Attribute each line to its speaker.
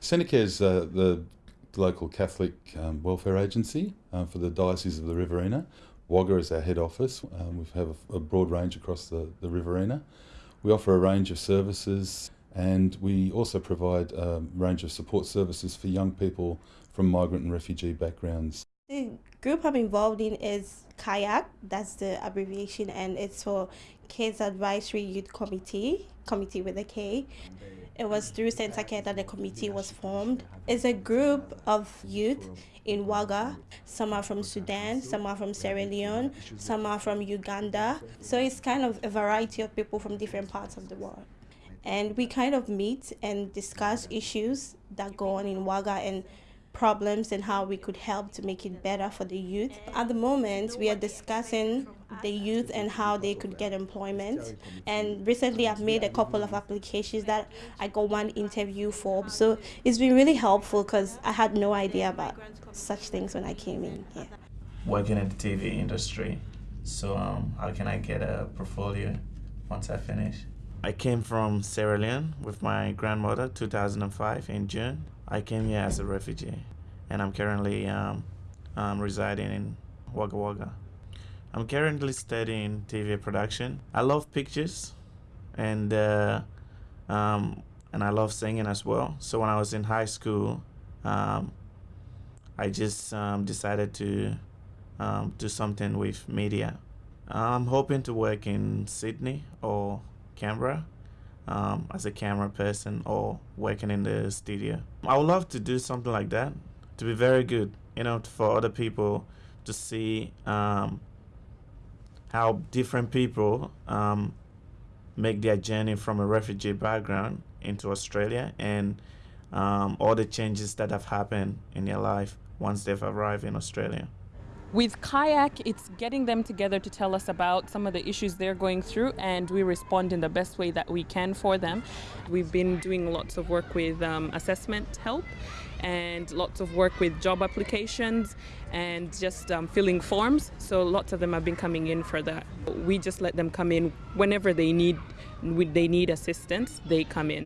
Speaker 1: Centacare is uh, the local Catholic um, welfare agency uh, for the Diocese of the Riverina. Wagga is our head office. Um, we have a, a, broad range across the, the Riverina. We offer a range of services and we also provide a range of support services for young people from migrant and refugee backgrounds.
Speaker 2: The group I'm involved in is KAYAK, that's the abbreviation, and it's for Kids Advisory Youth Committee, committee with a K. It was through Centacare that the committee was formed. It's a group of youth in Wagga. Some are from Sudan, some are from Sierra Leone, some are from Uganda. So it's kind of a variety of people from different parts of the world. And we kind of meet and discuss issues that go on in Wagga and problems and how we could help to make it better for the youth. At the moment, we are discussing the youth and how they could get employment. And recently, I've made a couple of applications that I got one interview for. So it's been really helpful because I had no idea about such things when I came in here.
Speaker 3: Working in the TV industry. So, um, how can I get a portfolio once I finish? I came from Sierra Leone with my grandmother 2005 in June. I came here as a refugee and I'm currently um, um, residing in Wagga Wagga. I'm currently studying TV production. I love pictures and uh, um, and I love singing as well. So when I was in high school, um, I just um, decided to um, do something with media. I'm hoping to work in Sydney or Canberra um, as a camera person or working in the studio. I would love to do something like that to be very good, you know, for other people to see um, how different people um, make their journey from a refugee background into Australia and um, all the changes that have happened in their life once they've arrived in Australia.
Speaker 4: With KAYAK, it's getting them together to tell us about some of the issues they're going through, and we respond in the best way that we can for them. We've been doing lots of work with um, assessment help and lots of work with job applications and just um, filling forms. So lots of them have been coming in for that. We just let them come in whenever they need they need assistance. They come in.